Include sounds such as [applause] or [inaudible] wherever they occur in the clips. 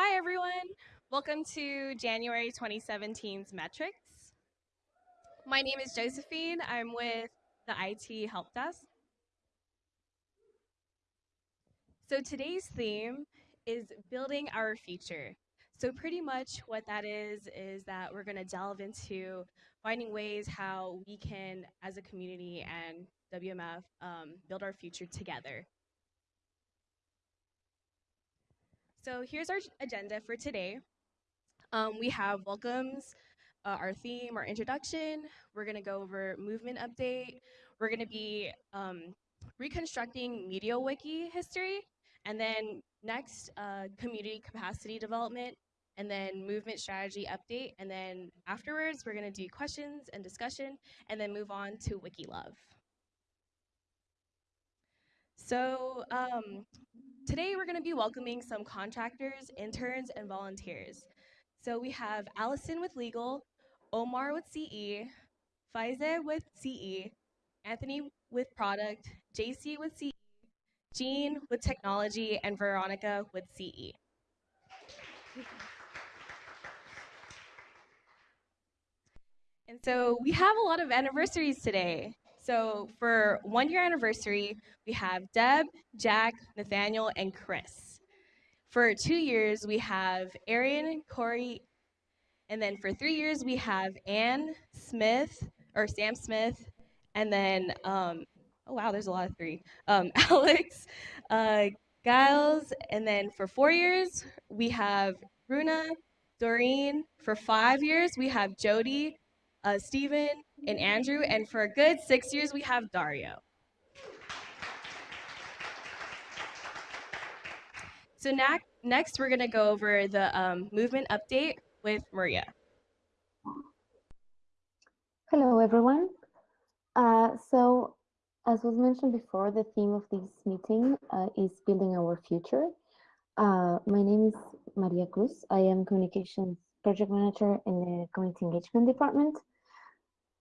Hi, everyone. Welcome to January 2017's Metrics. My name is Josephine. I'm with the IT Help Desk. So today's theme is building our future. So pretty much what that is, is that we're gonna delve into finding ways how we can, as a community and WMF, um, build our future together. So here's our agenda for today. Um, we have welcomes, uh, our theme, our introduction. We're gonna go over movement update. We're gonna be um, reconstructing MediaWiki history, and then next, uh, community capacity development, and then movement strategy update, and then afterwards, we're gonna do questions and discussion, and then move on to Wiki Love. So um, Today we're going to be welcoming some contractors, interns, and volunteers. So we have Allison with legal, Omar with CE, Faize with CE, Anthony with product, JC with CE, Jean with technology, and Veronica with CE. And so we have a lot of anniversaries today. So for one year anniversary, we have Deb, Jack, Nathaniel, and Chris. For two years, we have Arian, Corey, and then for three years, we have Ann Smith, or Sam Smith, and then, um, oh wow, there's a lot of three, um, [laughs] Alex, uh, Giles, and then for four years, we have Bruna, Doreen. For five years, we have Jody, uh, Stephen, and Andrew. And for a good six years, we have Dario. So next, we're going to go over the um, movement update with Maria. Hello, everyone. Uh, so, as was mentioned before, the theme of this meeting uh, is building our future. Uh, my name is Maria Cruz. I am communications project manager in the community engagement department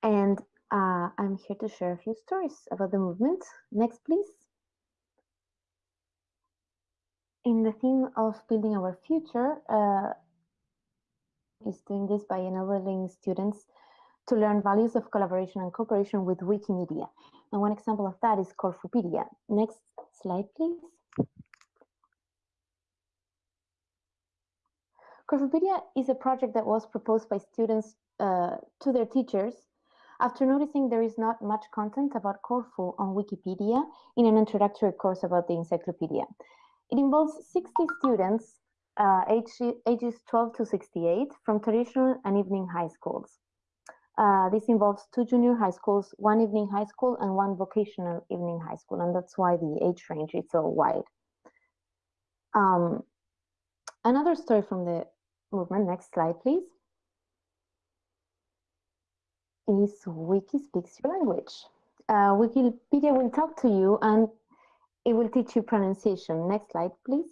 and uh, I'm here to share a few stories about the movement. Next, please. In the theme of building our future, uh, is doing this by enabling students to learn values of collaboration and cooperation with Wikimedia. And one example of that is Corfupedia. Next slide, please. Corfupedia is a project that was proposed by students uh, to their teachers after noticing there is not much content about Corfu on Wikipedia in an introductory course about the encyclopedia. It involves 60 students uh, age, ages 12 to 68 from traditional and evening high schools. Uh, this involves two junior high schools, one evening high school, and one vocational evening high school, and that's why the age range is so wide. Um, another story from the movement, next slide, please is Wiki speaks your language. Uh, Wikipedia will talk to you and it will teach you pronunciation. Next slide, please.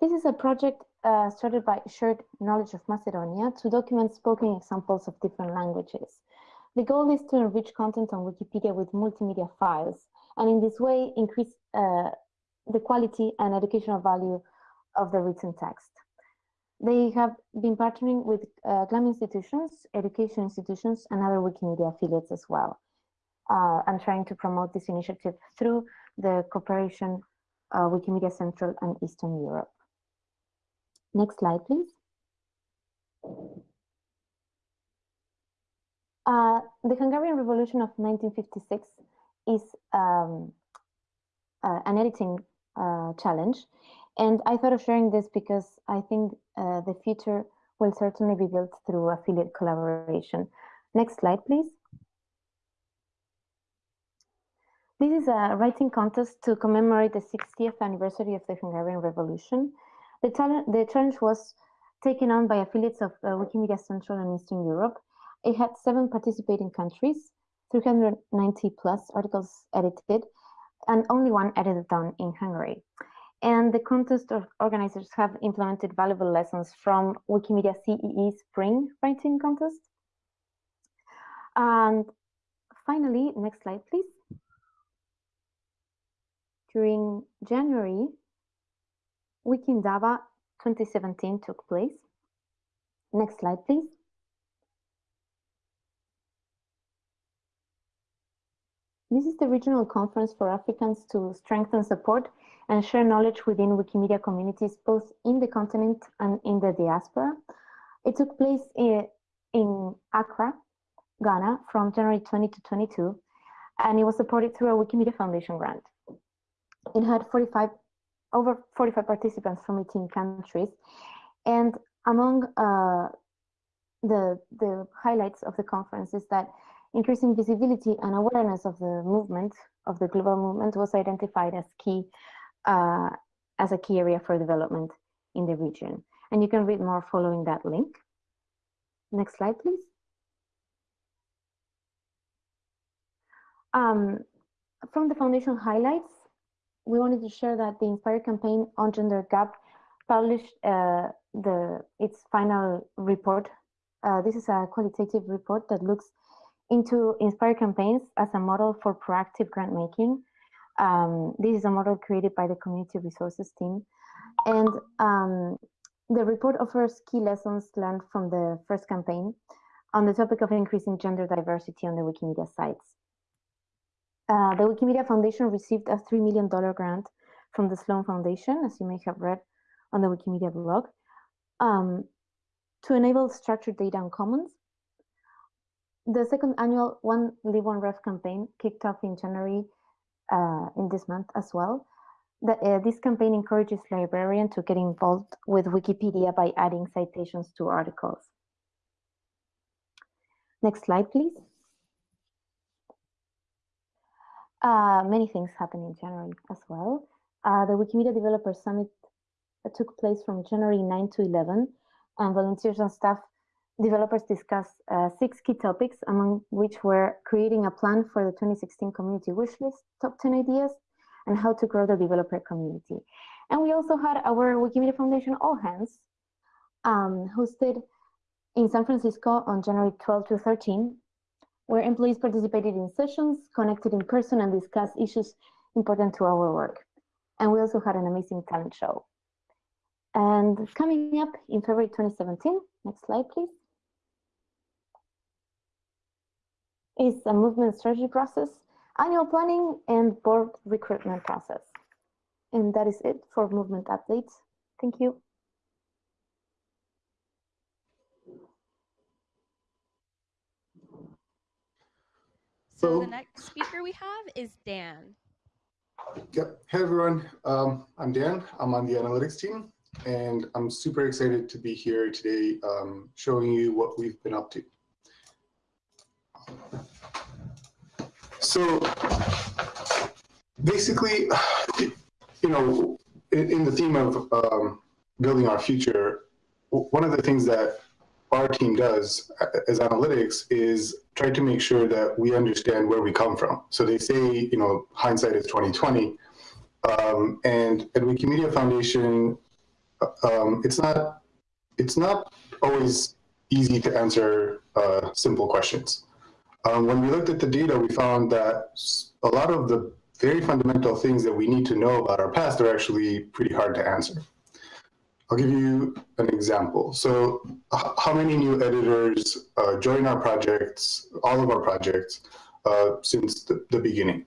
This is a project uh, started by Shared Knowledge of Macedonia to document spoken examples of different languages. The goal is to enrich content on Wikipedia with multimedia files, and in this way increase uh, the quality and educational value of the written text. They have been partnering with uh, GLAM institutions, education institutions, and other Wikimedia affiliates as well, uh, and trying to promote this initiative through the cooperation uh, Wikimedia Central and Eastern Europe. Next slide, please. Uh, the Hungarian Revolution of 1956 is um, uh, an editing uh, challenge and I thought of sharing this because I think uh, the future will certainly be built through affiliate collaboration. Next slide, please. This is a writing contest to commemorate the 60th anniversary of the Hungarian Revolution. The, the challenge was taken on by affiliates of uh, Wikimedia Central and Eastern Europe. It had seven participating countries, 390 plus articles edited, and only one edited down in Hungary. And the contest organizers have implemented valuable lessons from Wikimedia CEE Spring Writing Contest. And finally, next slide, please. During January, WikiIndaba 2017 took place. Next slide, please. This is the regional conference for Africans to strengthen support and share knowledge within Wikimedia communities, both in the continent and in the diaspora. It took place in, in Accra, Ghana, from January 20 to 22, and it was supported through a Wikimedia Foundation grant. It had 45, over 45 participants from 18 countries, and among uh, the, the highlights of the conference is that increasing visibility and awareness of the movement, of the global movement, was identified as key, uh, as a key area for development in the region. And you can read more following that link. Next slide, please. Um, from the foundation highlights, we wanted to share that the Inspire campaign on gender gap published uh, the its final report. Uh, this is a qualitative report that looks into Inspire campaigns as a model for proactive grant making. Um, this is a model created by the community resources team. And um, the report offers key lessons learned from the first campaign on the topic of increasing gender diversity on the Wikimedia sites. Uh, the Wikimedia Foundation received a $3 million grant from the Sloan Foundation, as you may have read on the Wikimedia blog, um, to enable structured data on commons the second annual One Lib One Ref campaign kicked off in January uh, in this month as well. The, uh, this campaign encourages librarians to get involved with Wikipedia by adding citations to articles. Next slide, please. Uh, many things happened in January as well. Uh, the Wikimedia Developer Summit took place from January 9 to 11, and volunteers and staff developers discussed uh, six key topics, among which were creating a plan for the 2016 community wishlist, top 10 ideas, and how to grow the developer community. And we also had our Wikimedia Foundation All Hands, um, hosted in San Francisco on January 12 to 13, where employees participated in sessions, connected in person, and discussed issues important to our work. And we also had an amazing talent show. And coming up in February 2017, next slide, please. Is a movement strategy process, annual planning, and board recruitment process. And that is it for movement updates. Thank you. So the next speaker we have is Dan. Yep. Hey, everyone. Um, I'm Dan. I'm on the analytics team, and I'm super excited to be here today um, showing you what we've been up to. So basically, you know, in, in the theme of um, building our future, one of the things that our team does as analytics is try to make sure that we understand where we come from. So they say, you know, hindsight is 2020. Um, and at Wikimedia Foundation, um, it's not it's not always easy to answer uh, simple questions. Um, when we looked at the data, we found that a lot of the very fundamental things that we need to know about our past are actually pretty hard to answer. I'll give you an example. So how many new editors uh, join our projects, all of our projects, uh, since the, the, beginning?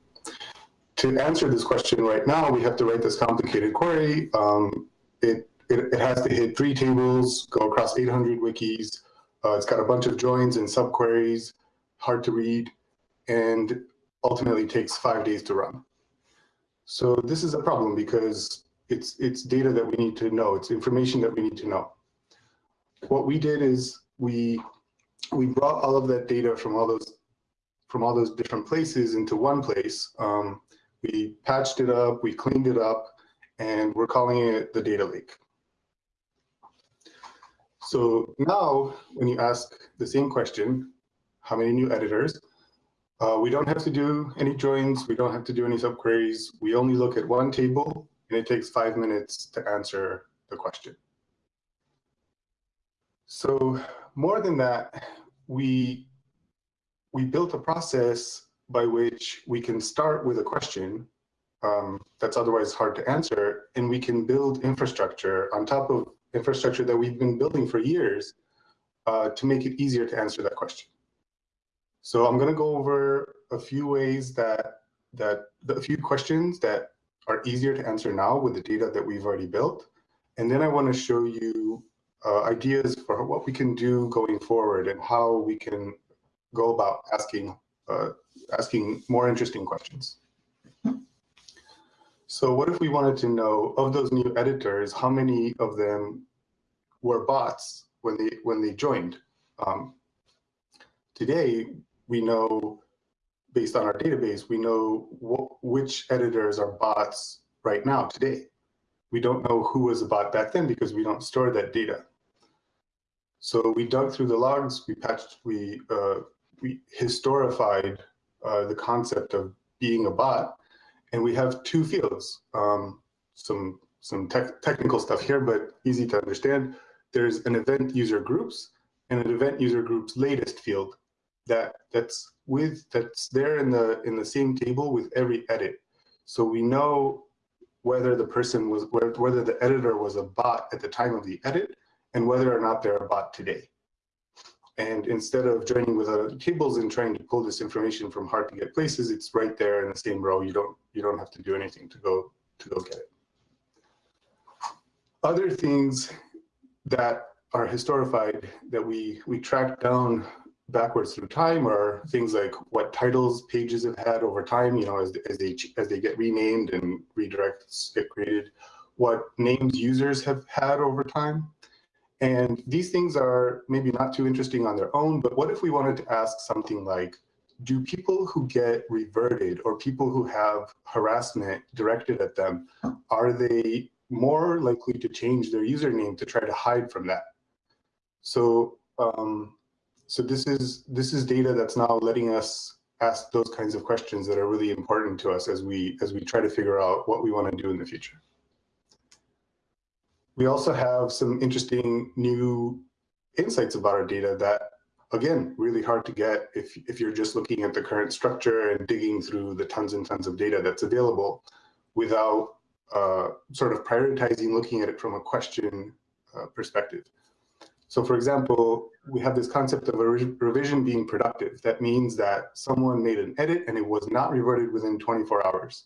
To answer this question right now, we have to write this complicated query. Um, it, it, it, has to hit three tables, go across 800 wikis. Uh, it's got a bunch of joins and subqueries hard to read, and ultimately takes five days to run. So this is a problem because it's, it's data that we need to know. It's information that we need to know. What we did is we, we brought all of that data from all those, from all those different places into one place. Um, we patched it up, we cleaned it up, and we're calling it the data lake. So now when you ask the same question, how many new editors. Uh, we don't have to do any joins. We don't have to do any subqueries. We only look at one table and it takes five minutes to answer the question. So more than that, we, we built a process by which we can start with a question um, that's otherwise hard to answer, and we can build infrastructure on top of infrastructure that we've been building for years uh, to make it easier to answer that question. So I'm going to go over a few ways that that a few questions that are easier to answer now with the data that we've already built, and then I want to show you uh, ideas for what we can do going forward and how we can go about asking uh, asking more interesting questions. So what if we wanted to know of those new editors, how many of them were bots when they when they joined? Um, today, we know based on our database, we know which editors are bots right now today. We don't know who was a bot back then because we don't store that data. So we dug through the logs, we patched, we uh, we historified uh, the concept of being a bot, and we have two fields. Um, some some tech, technical stuff here, but easy to understand. There's an event user groups and an event user groups latest field that that's with that's there in the in the same table with every edit. So we know whether the person was whether the editor was a bot at the time of the edit and whether or not they're a bot today. And instead of joining with other tables and trying to pull this information from hard to get places, it's right there in the same row. You don't you don't have to do anything to go to go get it. Other things that are historified that we we track down backwards through time are things like what titles pages have had over time, you know, as, as they as they get renamed and redirects get created, what names users have had over time, and these things are maybe not too interesting on their own, but what if we wanted to ask something like, do people who get reverted or people who have harassment directed at them, are they more likely to change their username to try to hide from that? So, um, so this is this is data that's now letting us ask those kinds of questions that are really important to us as we as we try to figure out what we want to do in the future. We also have some interesting new insights about our data that, again, really hard to get if, if you're just looking at the current structure and digging through the tons and tons of data that's available without uh, sort of prioritizing looking at it from a question uh, perspective. So for example, we have this concept of a revision being productive. That means that someone made an edit and it was not reverted within 24 hours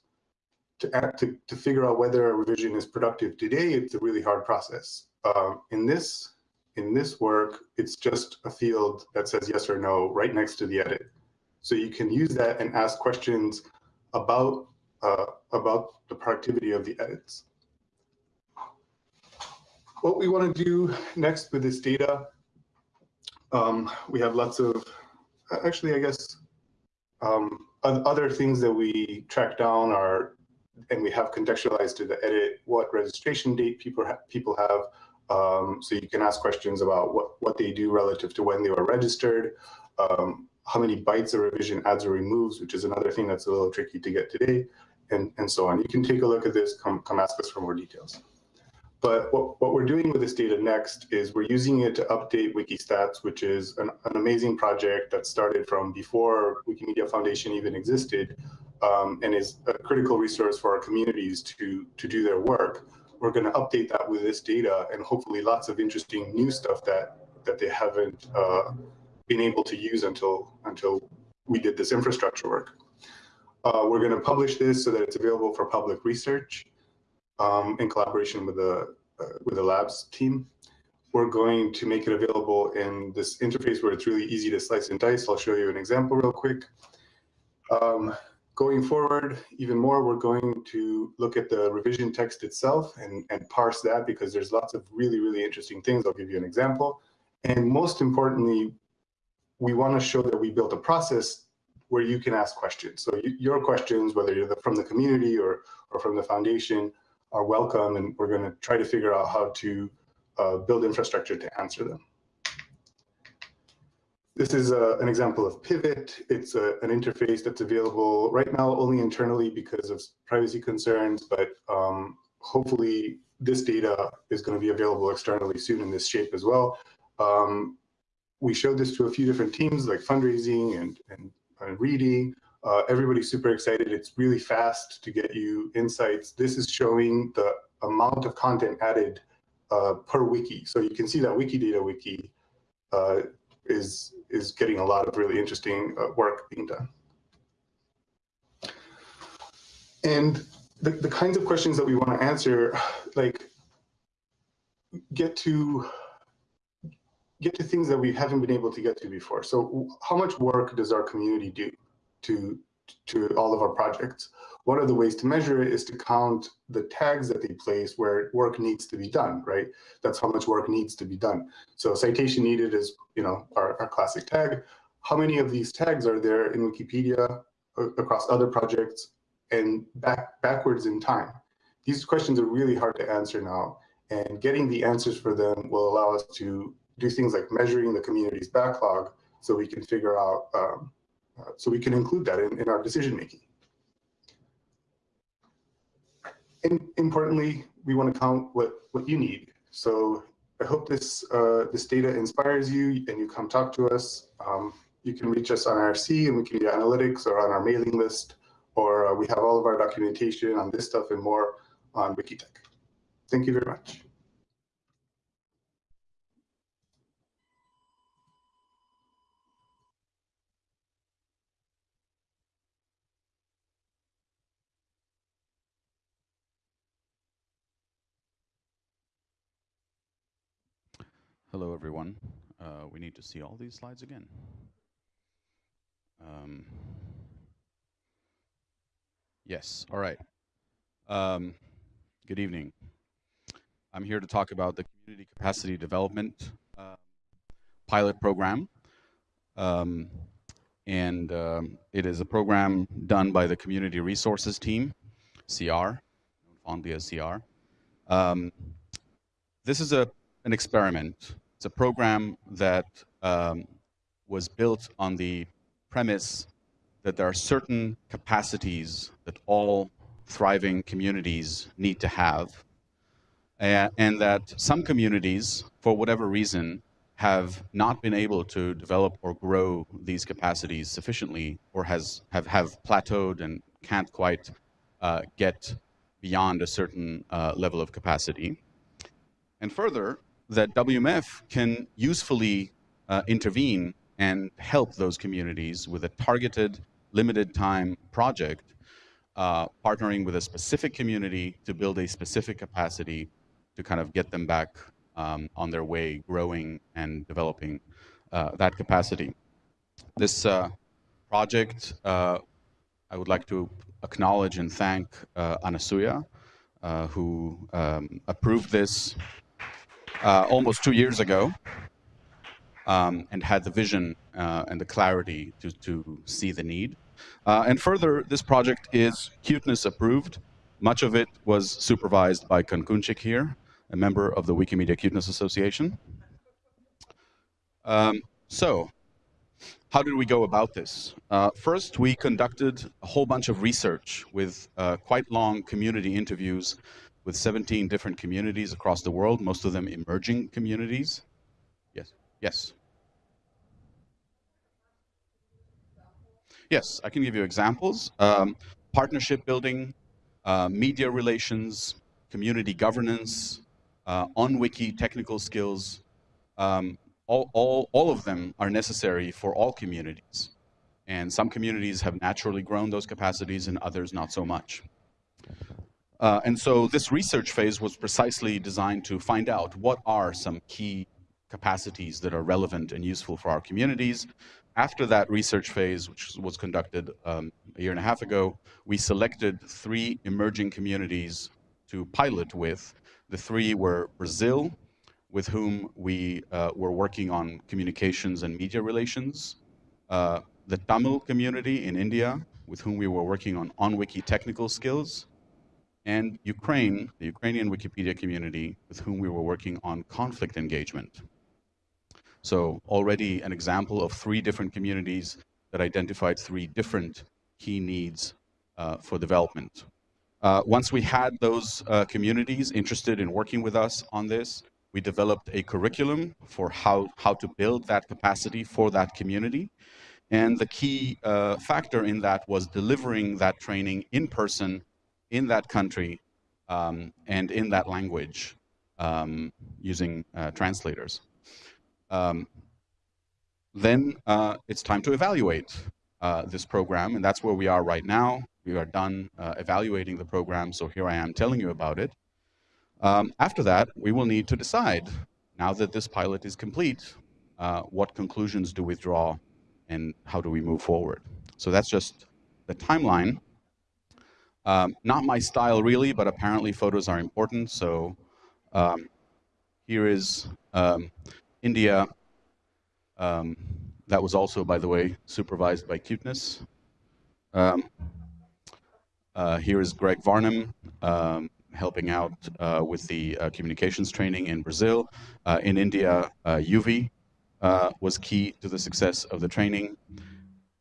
to, act, to, to figure out whether a revision is productive today, it's a really hard process. Um, in this in this work, it's just a field that says yes or no right next to the edit. So you can use that and ask questions about uh, about the productivity of the edits. What we want to do next with this data, um, we have lots of, actually, I guess, um, other things that we track down are and we have contextualized to the edit what registration date people ha people have. Um, so you can ask questions about what, what they do relative to when they were registered, um, how many bytes a revision adds or removes, which is another thing that's a little tricky to get today, and, and so on. You can take a look at this, come, come ask us for more details. But what, what we're doing with this data next is we're using it to update Wikistats, which is an, an amazing project that started from before Wikimedia Foundation even existed, um, and is a critical resource for our communities to, to do their work. We're going to update that with this data and hopefully lots of interesting new stuff that, that they haven't uh, been able to use until, until we did this infrastructure work. Uh, we're going to publish this so that it's available for public research um, in collaboration with the, uh, with the labs team. We're going to make it available in this interface where it's really easy to slice and dice. I'll show you an example real quick. Um, Going forward, even more, we're going to look at the revision text itself and, and parse that because there's lots of really, really interesting things. I'll give you an example. And most importantly, we want to show that we built a process where you can ask questions. So you, your questions, whether you're the, from the community or, or from the foundation, are welcome. And we're going to try to figure out how to uh, build infrastructure to answer them. This is a, an example of Pivot. It's a, an interface that's available right now only internally because of privacy concerns, but um, hopefully this data is going to be available externally soon in this shape as well. Um, we showed this to a few different teams like fundraising and, and, and reading. Uh, everybody's super excited. It's really fast to get you insights. This is showing the amount of content added uh, per wiki. So you can see that Wikidata Wiki uh, is, is getting a lot of really interesting uh, work being done. And the, the kinds of questions that we want to answer, like get to get to things that we haven't been able to get to before. So how much work does our community do to, to all of our projects? One of the ways to measure it is to count the tags that they place where work needs to be done, right? That's how much work needs to be done. So citation needed is, you know, our, our classic tag. How many of these tags are there in Wikipedia across other projects and back backwards in time? These questions are really hard to answer now and getting the answers for them will allow us to do things like measuring the community's backlog so we can figure out, um, uh, so we can include that in, in our decision making. And importantly, we want to count what, what you need. So I hope this, uh, this data inspires you and you come talk to us. Um, you can reach us on IRC and we can do Analytics or on our mailing list, or uh, we have all of our documentation on this stuff and more on Wikitech. Thank you very much. Hello, everyone. Uh, we need to see all these slides again. Um, yes, all right. Um, good evening. I'm here to talk about the Community Capacity Development uh, pilot program. Um, and um, it is a program done by the Community Resources Team, CR, fondly as CR. Um, this is a an experiment. It's a program that um, was built on the premise that there are certain capacities that all thriving communities need to have, and that some communities, for whatever reason, have not been able to develop or grow these capacities sufficiently, or has have, have plateaued and can't quite uh, get beyond a certain uh, level of capacity. And further, that WMF can usefully uh, intervene and help those communities with a targeted, limited time project, uh, partnering with a specific community to build a specific capacity to kind of get them back um, on their way, growing and developing uh, that capacity. This uh, project, uh, I would like to acknowledge and thank uh, Anasuya, who um, approved this uh, almost two years ago um, and had the vision uh, and the clarity to, to see the need. Uh, and further, this project is cuteness approved. Much of it was supervised by Kankunchik here, a member of the Wikimedia Cuteness Association. Um, so, how did we go about this? Uh, first, we conducted a whole bunch of research with uh, quite long community interviews with 17 different communities across the world, most of them emerging communities. Yes, yes. Yes, I can give you examples. Um, partnership building, uh, media relations, community governance, uh, on-wiki technical skills, um, all, all, all of them are necessary for all communities. And some communities have naturally grown those capacities and others not so much. Uh, and so this research phase was precisely designed to find out what are some key capacities that are relevant and useful for our communities. After that research phase, which was conducted um, a year and a half ago, we selected three emerging communities to pilot with. The three were Brazil, with whom we uh, were working on communications and media relations, uh, the Tamil community in India, with whom we were working on on-wiki technical skills, and Ukraine, the Ukrainian Wikipedia community, with whom we were working on conflict engagement. So already an example of three different communities that identified three different key needs uh, for development. Uh, once we had those uh, communities interested in working with us on this, we developed a curriculum for how, how to build that capacity for that community. And the key uh, factor in that was delivering that training in person in that country um, and in that language um, using uh, translators. Um, then uh, it's time to evaluate uh, this program, and that's where we are right now. We are done uh, evaluating the program, so here I am telling you about it. Um, after that, we will need to decide, now that this pilot is complete, uh, what conclusions do we draw and how do we move forward. So that's just the timeline. Um, not my style really, but apparently photos are important. So um, here is um, India. Um, that was also, by the way, supervised by Cuteness. Um, uh, here is Greg Varnum um, helping out uh, with the uh, communications training in Brazil. Uh, in India, uh, UV uh, was key to the success of the training.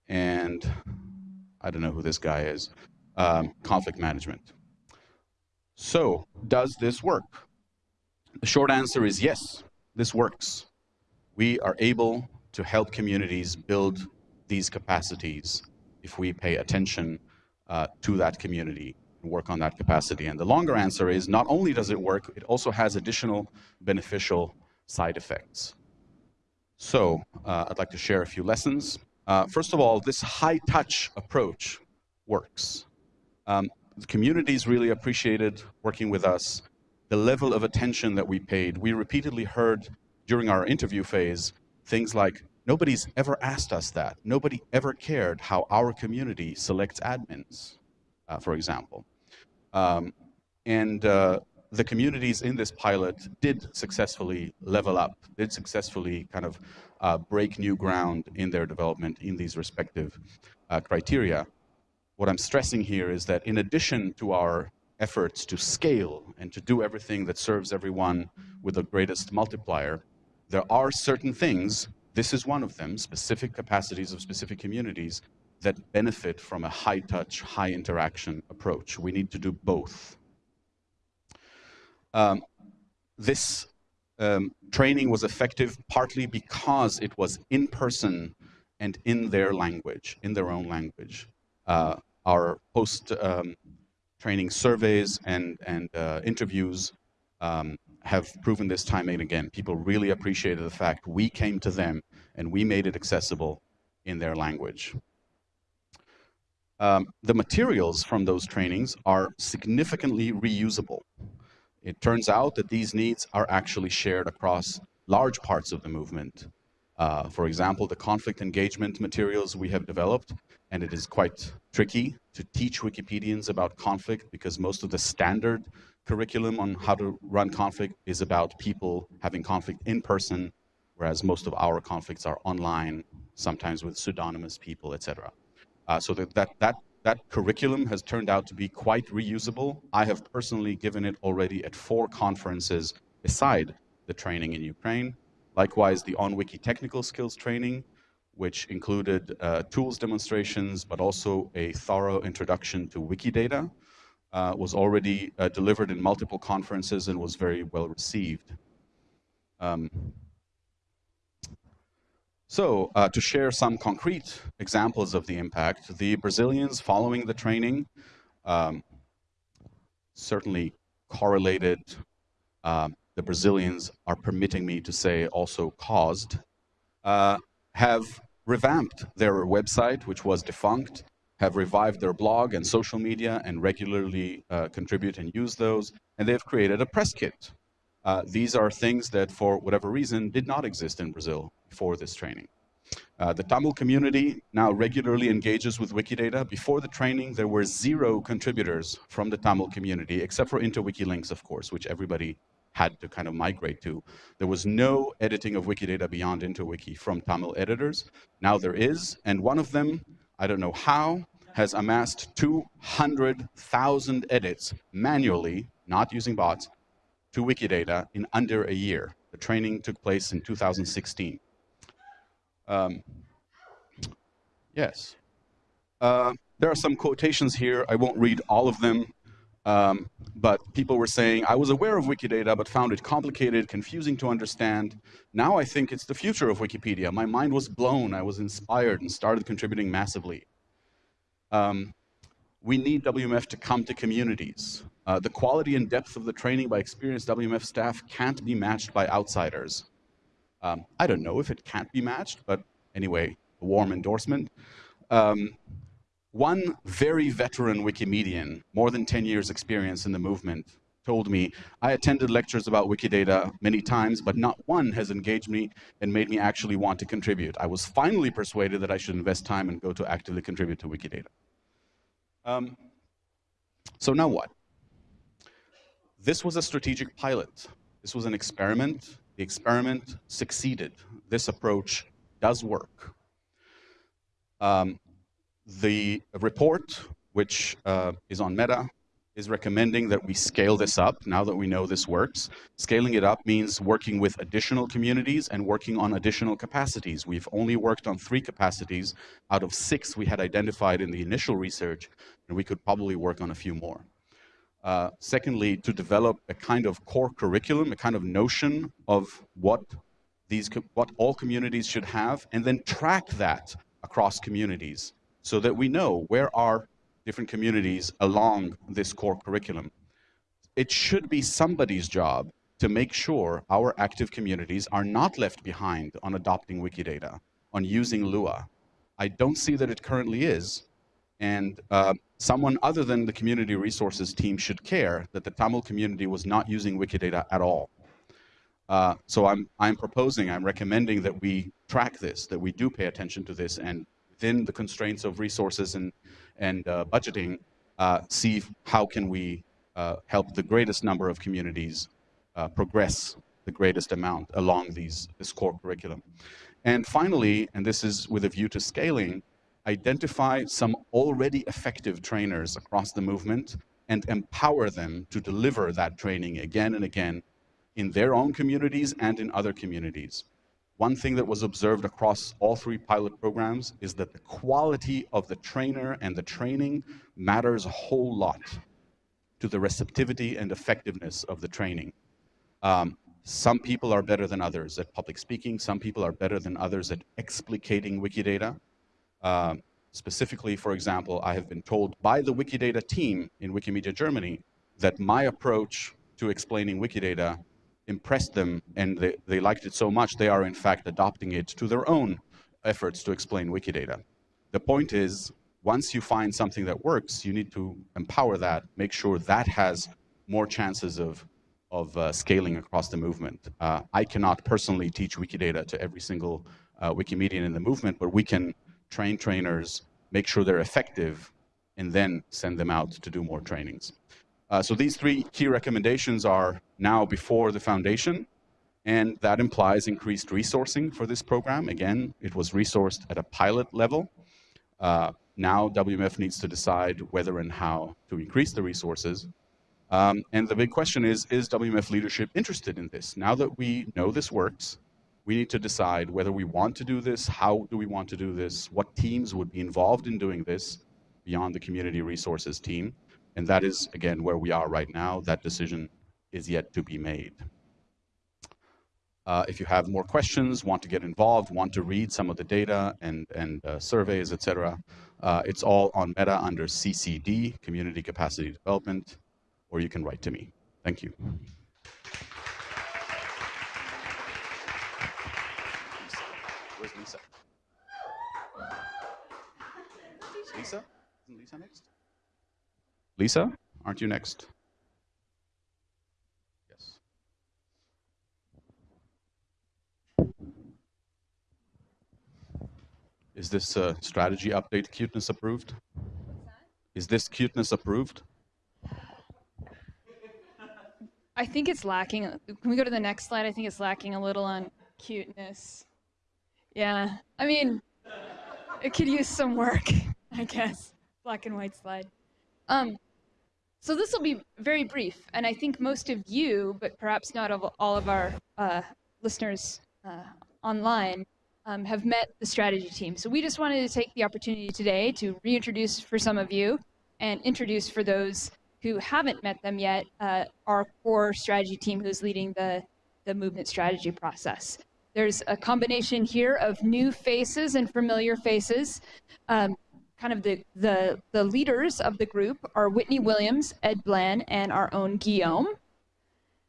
And I don't know who this guy is, um, conflict management. So does this work? The short answer is yes, this works. We are able to help communities build these capacities if we pay attention uh, to that community and work on that capacity. And the longer answer is not only does it work, it also has additional beneficial side effects. So uh, I'd like to share a few lessons. Uh, first of all, this high-touch approach works. Um, the communities really appreciated working with us. The level of attention that we paid, we repeatedly heard during our interview phase things like, nobody's ever asked us that. Nobody ever cared how our community selects admins, uh, for example. Um, and uh, the communities in this pilot did successfully level up, did successfully kind of uh, break new ground in their development in these respective uh, criteria. What I'm stressing here is that in addition to our efforts to scale and to do everything that serves everyone with the greatest multiplier, there are certain things, this is one of them, specific capacities of specific communities that benefit from a high touch, high interaction approach. We need to do both. Um, this um, training was effective partly because it was in person and in their language, in their own language. Uh, our post um, training surveys and, and uh, interviews um, have proven this time and again. People really appreciated the fact we came to them and we made it accessible in their language. Um, the materials from those trainings are significantly reusable. It turns out that these needs are actually shared across large parts of the movement. Uh, for example, the conflict engagement materials we have developed, and it is quite tricky to teach Wikipedians about conflict because most of the standard curriculum on how to run conflict is about people having conflict in person, whereas most of our conflicts are online, sometimes with pseudonymous people, etc. Uh, so that, that, that that curriculum has turned out to be quite reusable. I have personally given it already at four conferences beside the training in Ukraine. Likewise, the OnWiki technical skills training, which included uh, tools demonstrations, but also a thorough introduction to Wikidata, uh, was already uh, delivered in multiple conferences and was very well received. Um, so uh, to share some concrete examples of the impact, the Brazilians following the training um, certainly correlated, uh, the Brazilians are permitting me to say also caused, uh, have revamped their website, which was defunct, have revived their blog and social media and regularly uh, contribute and use those, and they've created a press kit uh, these are things that, for whatever reason, did not exist in Brazil before this training. Uh, the Tamil community now regularly engages with Wikidata. Before the training, there were zero contributors from the Tamil community, except for InterWiki links, of course, which everybody had to kind of migrate to. There was no editing of Wikidata beyond InterWiki from Tamil editors. Now there is, and one of them, I don't know how, has amassed 200,000 edits manually, not using bots, to Wikidata in under a year. The training took place in 2016. Um, yes. Uh, there are some quotations here. I won't read all of them. Um, but people were saying, I was aware of Wikidata, but found it complicated, confusing to understand. Now I think it's the future of Wikipedia. My mind was blown, I was inspired and started contributing massively. Um, we need WMF to come to communities. Uh, the quality and depth of the training by experienced WMF staff can't be matched by outsiders. Um, I don't know if it can't be matched, but anyway, a warm endorsement. Um, one very veteran Wikimedian, more than 10 years experience in the movement, told me, I attended lectures about Wikidata many times, but not one has engaged me and made me actually want to contribute. I was finally persuaded that I should invest time and go to actively contribute to Wikidata. Um, so now what? This was a strategic pilot. This was an experiment. The experiment succeeded. This approach does work. Um, the report, which uh, is on Meta, is recommending that we scale this up now that we know this works. Scaling it up means working with additional communities and working on additional capacities. We've only worked on three capacities out of six we had identified in the initial research, and we could probably work on a few more. Uh, secondly, to develop a kind of core curriculum, a kind of notion of what these what all communities should have, and then track that across communities so that we know where are different communities along this core curriculum. It should be somebody's job to make sure our active communities are not left behind on adopting Wikidata, on using Lua. I don't see that it currently is, and uh, someone other than the community resources team should care that the Tamil community was not using Wikidata at all. Uh, so I'm, I'm proposing, I'm recommending that we track this, that we do pay attention to this, and within the constraints of resources and, and uh, budgeting, uh, see how can we uh, help the greatest number of communities uh, progress the greatest amount along these, this core curriculum. And finally, and this is with a view to scaling, identify some already effective trainers across the movement and empower them to deliver that training again and again in their own communities and in other communities. One thing that was observed across all three pilot programs is that the quality of the trainer and the training matters a whole lot to the receptivity and effectiveness of the training. Um, some people are better than others at public speaking. Some people are better than others at explicating Wikidata. Um, specifically, for example, I have been told by the Wikidata team in Wikimedia Germany that my approach to explaining Wikidata impressed them and they, they liked it so much, they are in fact adopting it to their own efforts to explain Wikidata. The point is, once you find something that works, you need to empower that, make sure that has more chances of, of uh, scaling across the movement. Uh, I cannot personally teach Wikidata to every single uh, Wikimedian in the movement, but we can train trainers, make sure they're effective, and then send them out to do more trainings. Uh, so these three key recommendations are now before the foundation, and that implies increased resourcing for this program. Again, it was resourced at a pilot level. Uh, now WMF needs to decide whether and how to increase the resources. Um, and the big question is, is WMF leadership interested in this? Now that we know this works, we need to decide whether we want to do this, how do we want to do this, what teams would be involved in doing this beyond the community resources team. And that is, again, where we are right now. That decision is yet to be made. Uh, if you have more questions, want to get involved, want to read some of the data and, and uh, surveys, etc., uh, it's all on Meta under CCD, Community Capacity Development, or you can write to me. Thank you. Where's Lisa? Lisa? Isn't Lisa next? Lisa, aren't you next? Yes. Is this uh, strategy update cuteness approved? Is this cuteness approved? I think it's lacking. Can we go to the next slide? I think it's lacking a little on cuteness. Yeah, I mean, it could use some work, [laughs] I guess. Black and white slide. Um, so this will be very brief, and I think most of you, but perhaps not of all of our uh, listeners uh, online, um, have met the strategy team. So we just wanted to take the opportunity today to reintroduce for some of you and introduce for those who haven't met them yet, uh, our core strategy team who's leading the, the movement strategy process. There's a combination here of new faces and familiar faces. Um, kind of the, the, the leaders of the group are Whitney Williams, Ed Bland, and our own Guillaume.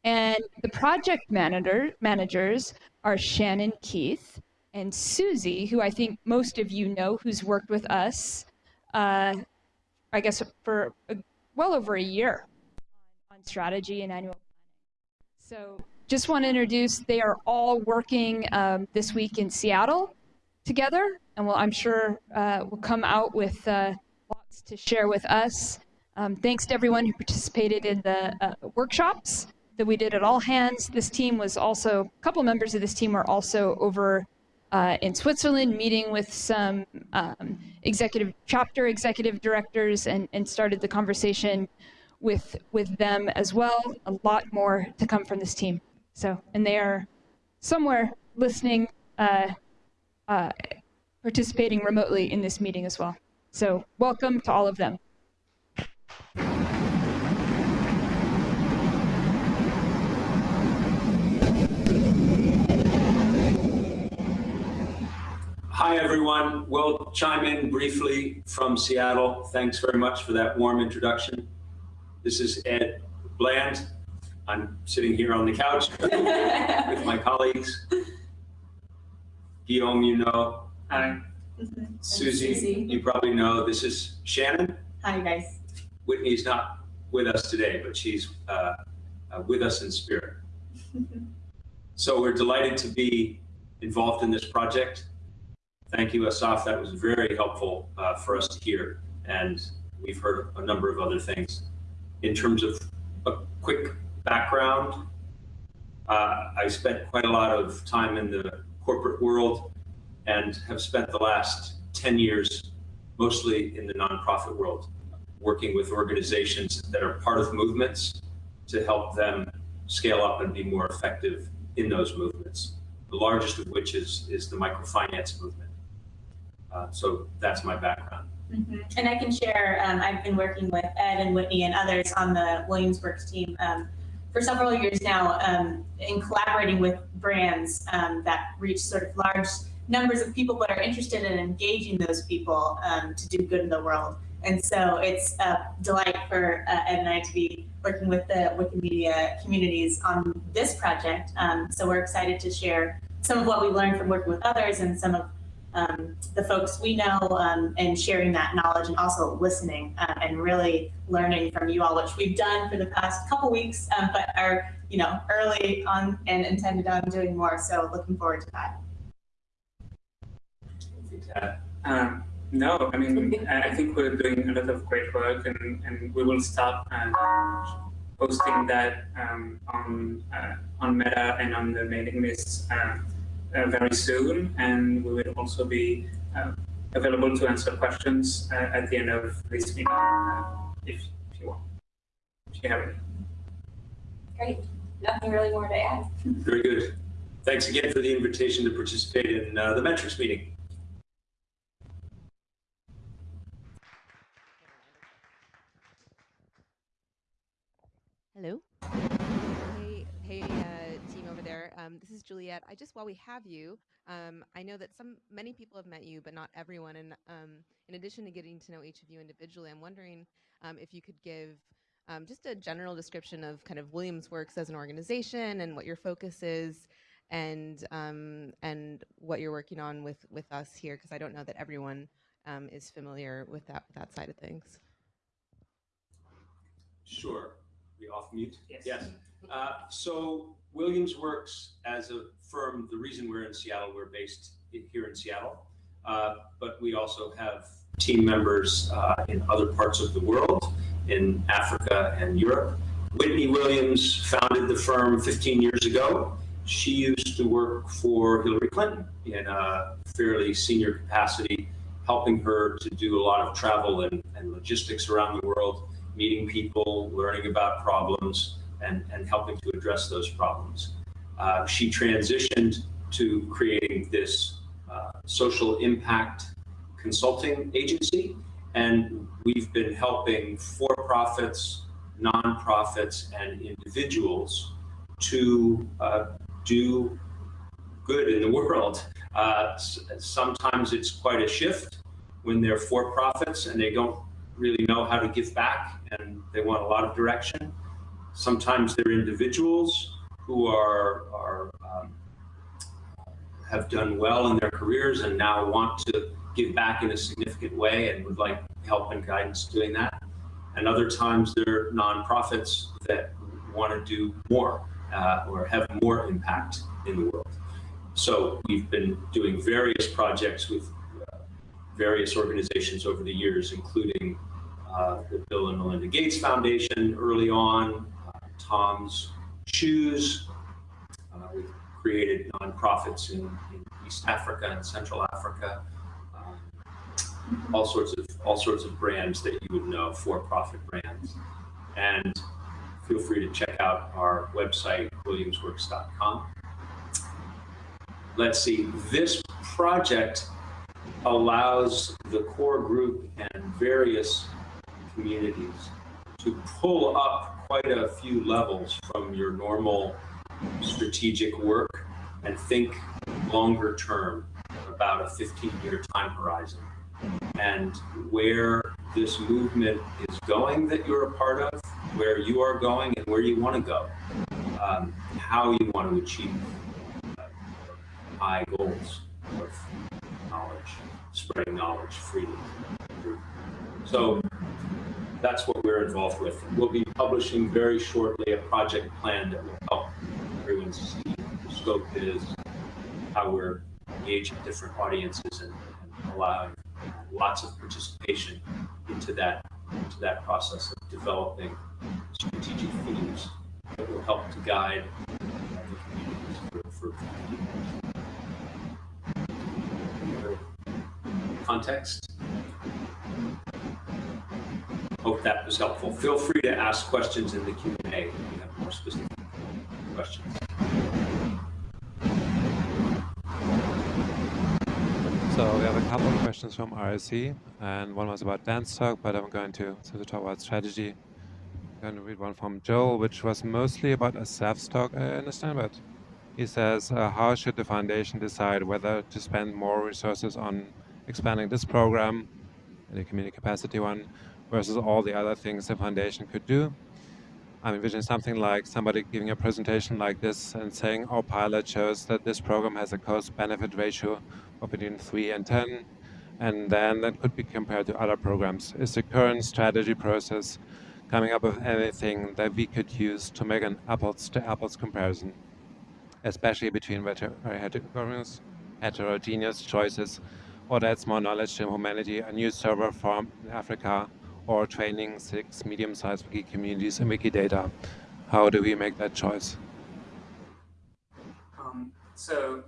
And the project manager, managers are Shannon Keith and Susie, who I think most of you know, who's worked with us, uh, I guess, for a, well over a year on strategy and annual planning. So just want to introduce, they are all working um, this week in Seattle together, and well, I'm sure uh, will come out with uh, lots to share with us. Um, thanks to everyone who participated in the uh, workshops that we did at All Hands. This team was also, a couple members of this team were also over uh, in Switzerland meeting with some um, executive chapter executive directors and, and started the conversation with with them as well. A lot more to come from this team. So, and they are somewhere listening, uh, uh, participating remotely in this meeting as well. So, welcome to all of them. Hi, everyone. We'll chime in briefly from Seattle. Thanks very much for that warm introduction. This is Ed Bland. I'm sitting here on the couch [laughs] with my colleagues. Guillaume, you know. Hi. Susie, Susie. you probably know. This is Shannon. Hi, guys. Whitney's not with us today, but she's uh, uh, with us in spirit. [laughs] so we're delighted to be involved in this project. Thank you, Asaf. That was very helpful uh, for us to hear. And we've heard a number of other things. In terms of a quick background, uh, I spent quite a lot of time in the corporate world and have spent the last 10 years mostly in the nonprofit world, working with organizations that are part of movements to help them scale up and be more effective in those movements. The largest of which is, is the microfinance movement. Uh, so that's my background. Mm -hmm. And I can share, um, I've been working with Ed and Whitney and others on the Williamsworks team um, for several years now um, in collaborating with brands um, that reach sort of large numbers of people but are interested in engaging those people um, to do good in the world. And so it's a delight for uh, Ed and I to be working with the Wikimedia communities on this project. Um, so we're excited to share some of what we learned from working with others and some of um, the folks we know um, and sharing that knowledge and also listening uh, and really learning from you all, which we've done for the past couple weeks, um, but are you know early on and intended on doing more. So looking forward to that. Um, no, I mean, I think we're doing a lot of great work and, and we will start uh, posting that um, on, uh, on Meta and on the mailing lists uh, uh, very soon, and we will also be uh, available to answer questions uh, at the end of this meeting, if, if you want, if you have any. Great. Nothing really more to add. Very good. Thanks again for the invitation to participate in uh, the Metrics meeting. Hello. Hey, hey, uh, team over there. Um, this is Juliet. I just, while we have you, um, I know that some, many people have met you, but not everyone. And um, in addition to getting to know each of you individually, I'm wondering um, if you could give um, just a general description of kind of Williamsworks as an organization and what your focus is, and um, and what you're working on with with us here, because I don't know that everyone is familiar with that that side of things. Sure we off mute? Yes. Yes. Uh, so Williamsworks as a firm, the reason we're in Seattle, we're based here in Seattle, uh, but we also have team members uh, in other parts of the world, in Africa and Europe. Whitney Williams founded the firm 15 years ago. She used to work for Hillary Clinton in a fairly senior capacity, helping her to do a lot of travel and, and logistics around the world meeting people, learning about problems, and, and helping to address those problems. Uh, she transitioned to creating this uh, social impact consulting agency, and we've been helping for-profits, nonprofits and individuals to uh, do good in the [laughs] world. Uh, sometimes it's quite a shift when they're for profits and they don't really know how to give back and they want a lot of direction. Sometimes they're individuals who are, are um, have done well in their careers and now want to give back in a significant way and would like help and guidance doing that. And other times they're nonprofits that want to do more uh, or have more impact in the world. So we've been doing various projects with uh, various organizations over the years, including uh, the Bill and Melinda Gates Foundation early on, uh, Tom's Shoes. Uh, we've created nonprofits in, in, East Africa and Central Africa. Um, all sorts of all sorts of brands that you would know, for-profit brands, and feel free to check out our website, williamsworks.com. Let's see, this project allows the core group and various communities to pull up quite a few levels from your normal strategic work and think longer term about a 15 year time horizon and where this movement is going that you're a part of, where you are going and where you want to go, um, how you want to achieve uh, high goals of knowledge, spreading knowledge freely. So that's what we're involved with. We'll be publishing very shortly a project plan that will help everyone see what the scope is, how we're engaging different audiences and, and allowing lots of participation into that into that process of developing strategic themes that will help to guide the communities for, for context. Hope that was helpful. Feel free to ask questions in the Q&A if you have more specific questions. So we have a couple of questions from IRC, and one was about Dan's talk, but I'm going to, to talk about strategy. I'm going to read one from Joel, which was mostly about Asaf's talk, I understand, but he says, uh, how should the foundation decide whether to spend more resources on expanding this program, the community capacity one, versus all the other things the foundation could do? I'm envisioning something like somebody giving a presentation like this and saying, our pilot shows that this program has a cost-benefit ratio of between 3 and 10, and then that could be compared to other programs. Is the current strategy process coming up with anything that we could use to make an apples-to-apples -apples comparison, especially between heterogeneous, heterogeneous choices, or that's more knowledge to humanity, a new server farm in Africa, or training six medium-sized wiki communities in Wikidata? How do we make that choice? Um, so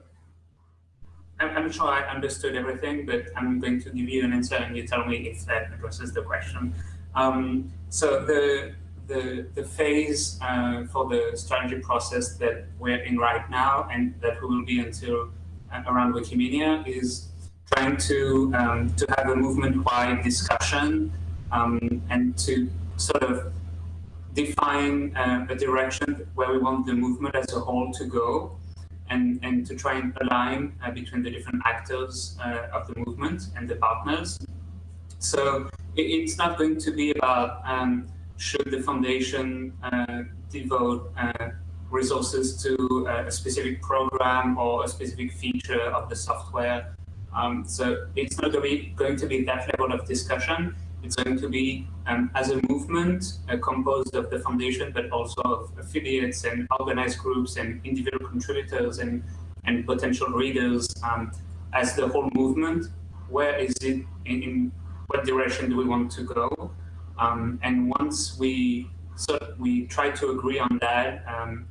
I'm, I'm sure I understood everything, but I'm going to give you an answer and you tell me if that addresses the question. Um, so the, the, the phase uh, for the strategy process that we're in right now and that we will be until uh, around Wikimedia is trying to, um, to have a movement-wide discussion um, and to sort of define uh, a direction where we want the movement as a whole to go and, and to try and align uh, between the different actors uh, of the movement and the partners. So it, it's not going to be about um, should the foundation uh, devote uh, resources to uh, a specific program or a specific feature of the software. Um, so it's not going to, be, going to be that level of discussion. It's going to be, um, as a movement, uh, composed of the foundation, but also of affiliates and organized groups and individual contributors and, and potential readers um, as the whole movement. Where is it, in, in, what direction do we want to go? Um, and once we so we try to agree on that um,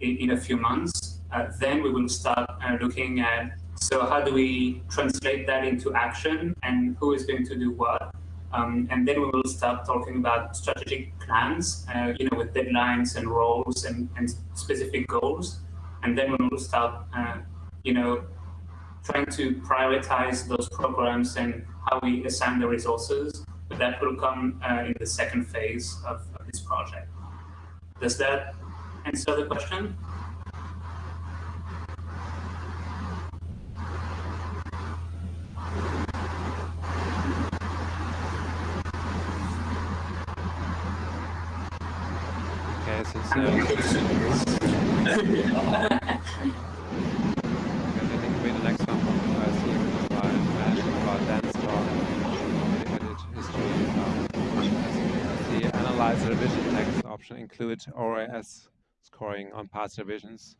in, in, a few months, uh, then we will start uh, looking at so how do we translate that into action and who is going to do what? Um, and then we will start talking about strategic plans, uh, you know, with deadlines and roles and, and specific goals. And then we will start, uh, you know, trying to prioritize those programs and how we assign the resources. But that will come uh, in the second phase of, of this project. Does that answer the question? Okay, since uh, I think we the next one from uh, Steve about about Dan's talk, edit Um, the analyze revision text option include ORES scoring on past revisions.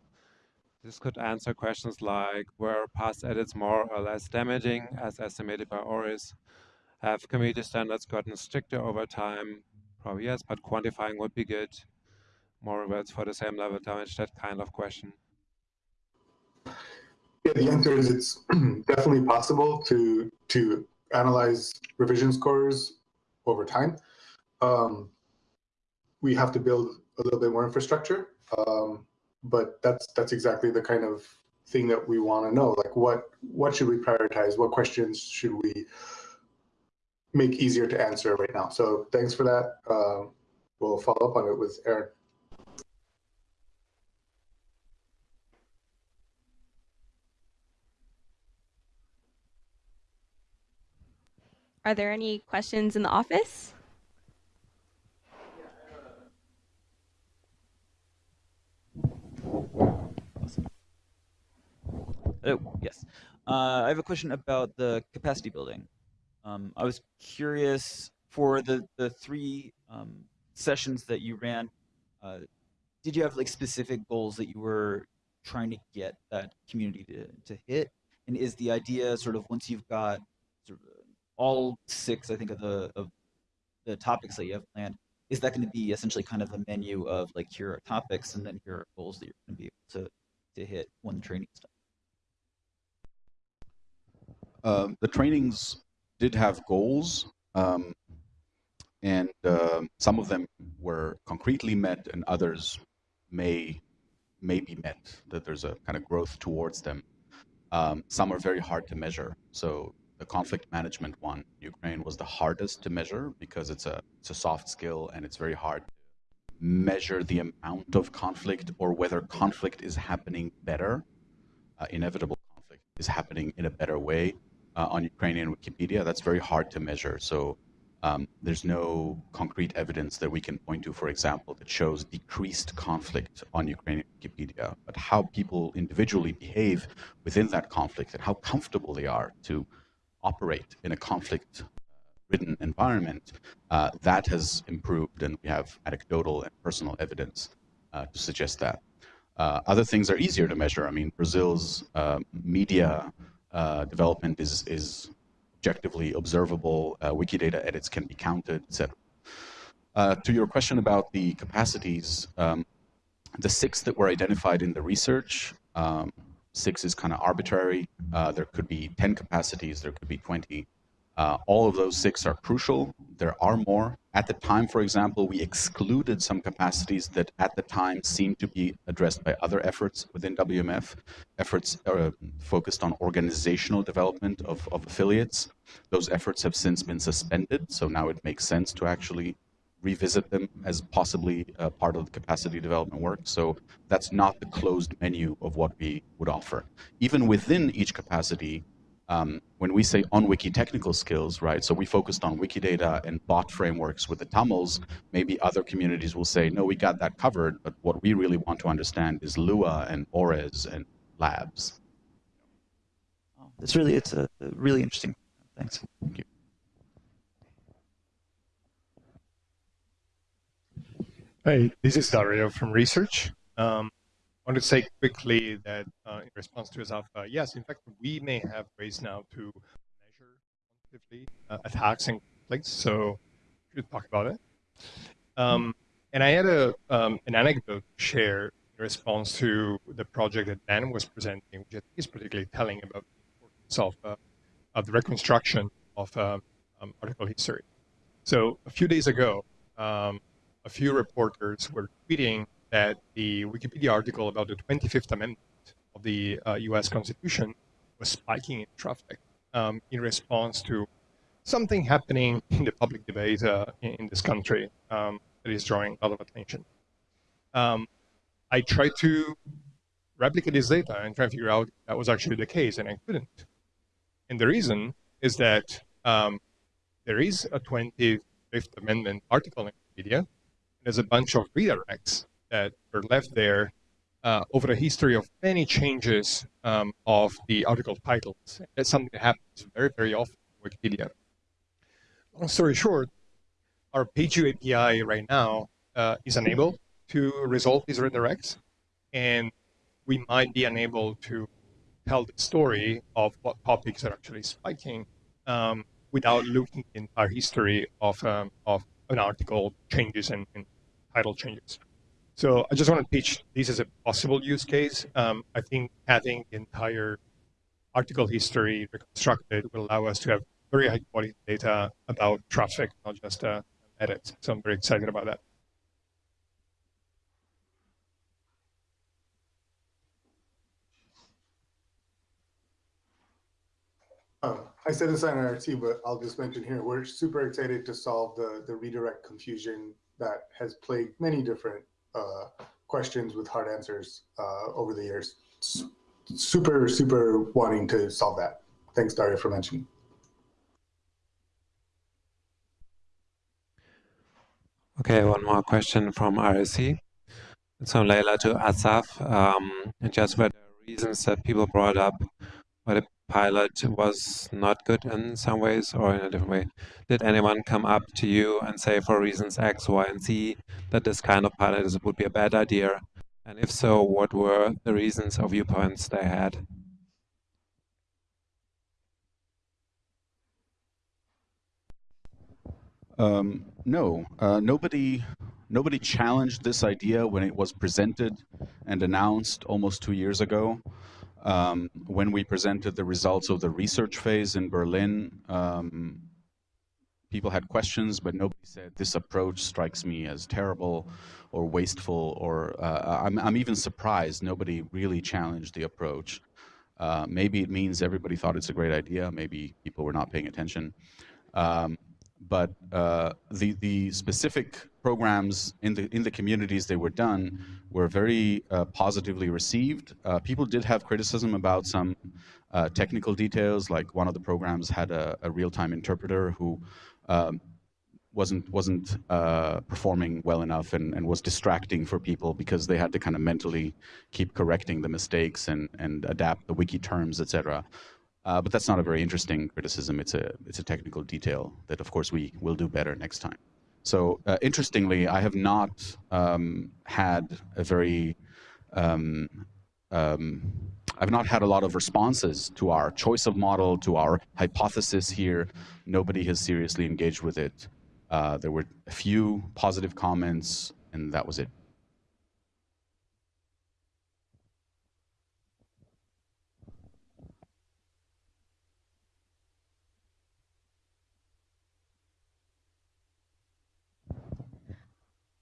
This could answer questions like were past edits more or less damaging as estimated by ORES? Have community standards gotten stricter over time? Probably yes, but quantifying would be good more rewards for the same level damage, that kind of question? Yeah, the answer is it's [clears throat] definitely possible to to analyze revision scores over time. Um, we have to build a little bit more infrastructure, um, but that's that's exactly the kind of thing that we want to know. Like, what what should we prioritize? What questions should we make easier to answer right now? So thanks for that. Uh, we'll follow up on it with Aaron. Are there any questions in the office? Oh, yes. Uh, I have a question about the capacity building. Um, I was curious for the, the three um, sessions that you ran, uh, did you have like specific goals that you were trying to get that community to, to hit? And is the idea sort of once you've got sort of all six, I think, of the of the topics that you have planned, is that going to be essentially kind of a menu of like here are topics and then here are goals that you're going to be able to to hit when the training stuff? Um, the trainings did have goals, um, and uh, some of them were concretely met, and others may may be met. That there's a kind of growth towards them. Um, some are very hard to measure. So the conflict management one, Ukraine was the hardest to measure because it's a it's a soft skill and it's very hard to measure the amount of conflict or whether conflict is happening better, uh, inevitable conflict is happening in a better way uh, on Ukrainian Wikipedia. That's very hard to measure. So um, there's no concrete evidence that we can point to, for example, that shows decreased conflict on Ukrainian Wikipedia. But how people individually behave within that conflict and how comfortable they are to operate in a conflict ridden environment, uh, that has improved and we have anecdotal and personal evidence uh, to suggest that. Uh, other things are easier to measure. I mean, Brazil's uh, media uh, development is, is objectively observable. Uh, Wikidata edits can be counted, etc. to your question about the capacities, um, the six that were identified in the research um, Six is kind of arbitrary. Uh, there could be 10 capacities, there could be 20. Uh, all of those six are crucial. There are more. At the time, for example, we excluded some capacities that at the time seemed to be addressed by other efforts within WMF, efforts uh, focused on organizational development of, of affiliates. Those efforts have since been suspended, so now it makes sense to actually revisit them as possibly uh, part of the capacity development work. So that's not the closed menu of what we would offer. Even within each capacity, um, when we say on wiki technical skills, right, so we focused on Wikidata and bot frameworks with the Tamils, maybe other communities will say, no, we got that covered, but what we really want to understand is Lua and ORES and labs. It's really, it's a really interesting. Thanks. Thank you. Hi, this is Dario from research. Um, I want to say quickly that uh, in response to Asaf, uh, yes, in fact, we may have ways now to measure quantitatively uh, attacks and conflicts, so we should talk about it. Um, and I had a, um, an anecdote to share in response to the project that Dan was presenting, which is particularly telling about the importance of, uh, of the reconstruction of um, um, article history. So a few days ago, um, a few reporters were tweeting that the Wikipedia article about the 25th Amendment of the uh, US Constitution was spiking in traffic um, in response to something happening in the public debate uh, in, in, this country. Um, that is drawing a lot of attention. Um, I tried to replicate this data and try to figure out that was actually the case, and I couldn't. And the reason is that um, there is a 25th Amendment article in Wikipedia. There's a bunch of redirects that were left there uh, over the history of many changes um, of the article titles. That's something that happens very, very often in Wikipedia. Long story short, our PageView API right now uh, is unable to resolve these redirects, and we might be unable to tell the story of what topics are actually spiking um, without looking in our history of, um, of an article changes and, and, title changes. So I just want to pitch this as a possible use case. Um, I think having the entire article history reconstructed will allow us to have very high quality data about traffic, not just uh, edits. So I'm very excited about that. Um, I said this on RT, but I'll just mention here, we're super excited to solve the, the redirect confusion that has plagued many different uh, questions with hard answers uh, over the years. Super, super wanting to solve that. Thanks, Dario, for mentioning. Okay, one more question from IRC. So Leila to Asaf, um, just what the reasons that people brought up why the pilot was not good in some ways or in a different way? Did anyone come up to you and say for reasons X, Y, and Z that this kind of pilot is, would be a bad idea? And if so, what were the reasons or viewpoints they had? Um, no, uh, nobody, nobody challenged this idea when it was presented and announced almost two years ago. Um, when we presented the results of the research phase in Berlin, um, people had questions, but nobody said this approach strikes me as terrible or wasteful, or uh, I'm, I'm, even surprised nobody really challenged the approach. Uh, maybe it means everybody thought it's a great idea. Maybe people were not paying attention. Um, but uh, the the specific programs in the in the communities they were done were very uh, positively received. Uh, people did have criticism about some uh, technical details, like one of the programs had a, a real-time interpreter who um, wasn't wasn't uh, performing well enough and, and was distracting for people because they had to kind of mentally keep correcting the mistakes and and adapt the wiki terms, etc. Uh, but that's not a very interesting criticism. It's a, it's a technical detail that, of course, we will do better next time. So uh, interestingly, I have not um, had a very, um, um, I've not had a lot of responses to our choice of model, to our hypothesis here. Nobody has seriously engaged with it. Uh, there were a few positive comments, and that was it.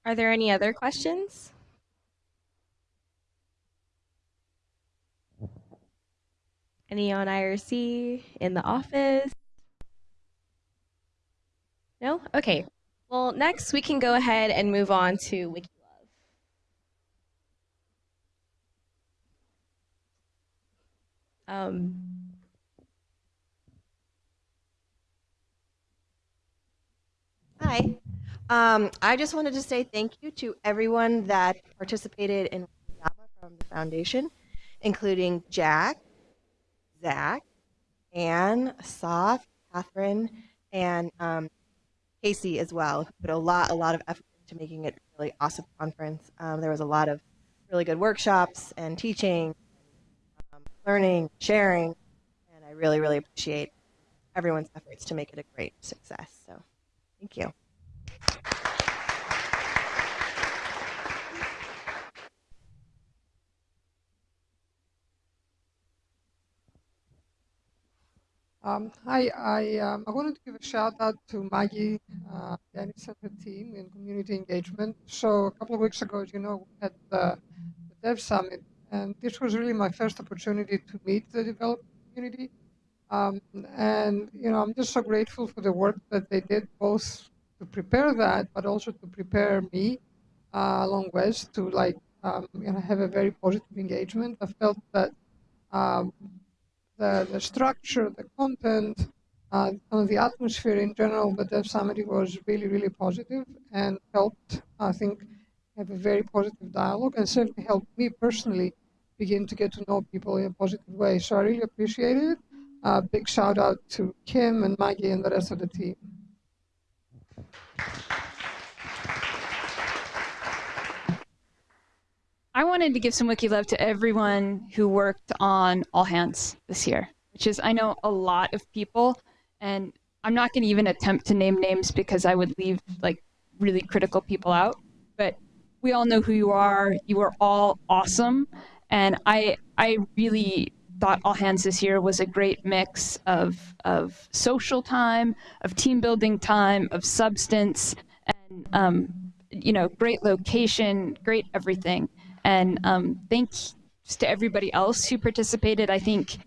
Are there any other questions? Any on IRC in the office? No? Okay. Well, next we can go ahead and move on to WikiLove. Um, Hi. Um, I just wanted to say thank you to everyone that participated in Java from the foundation, including Jack, Zach, Anne, Asaf, Catherine, and um, Casey as well, put a lot, a lot of effort into making it a really awesome conference. Um, there was a lot of really good workshops and teaching, um, learning, sharing, and I really, really appreciate everyone's efforts to make it a great success. So thank you. Um, hi, I, um, I wanted to give a shout out to Maggie, uh, Dennis and her team in community engagement. So a couple of weeks ago, as you know, we had the, the Dev Summit, and this was really my first opportunity to meet the developer community. Um, and, you know, I'm just so grateful for the work that they did, both to prepare that, but also to prepare me uh, along with to like um, you know have a very positive engagement. I felt that um, the the structure, the content, uh, the atmosphere in general, but the Summit was really really positive and helped I think have a very positive dialogue and certainly helped me personally begin to get to know people in a positive way. So I really appreciate it. Uh, big shout out to Kim and Maggie and the rest of the team. I wanted to give some wiki love to everyone who worked on All Hands this year, which is, I know, a lot of people, and I'm not going to even attempt to name names because I would leave like really critical people out. But we all know who you are. You are all awesome, and I I really thought All Hands this year was a great mix of of social time, of team building time, of substance, and um, you know, great location, great everything. And um, thanks to everybody else who participated. I think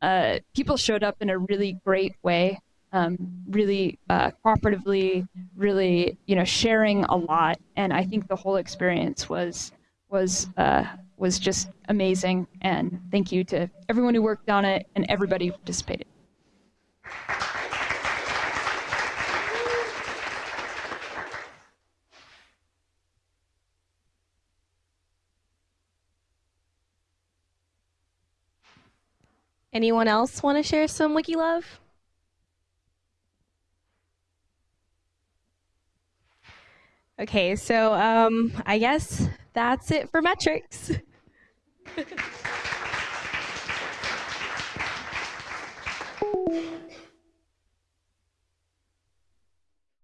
uh, people showed up in a really great way, um, really uh, cooperatively, really you know sharing a lot. And I think the whole experience was was uh, was just amazing. And thank you to everyone who worked on it and everybody who participated. Anyone else want to share some wiki love? Okay, so um, I guess that's it for metrics. [laughs]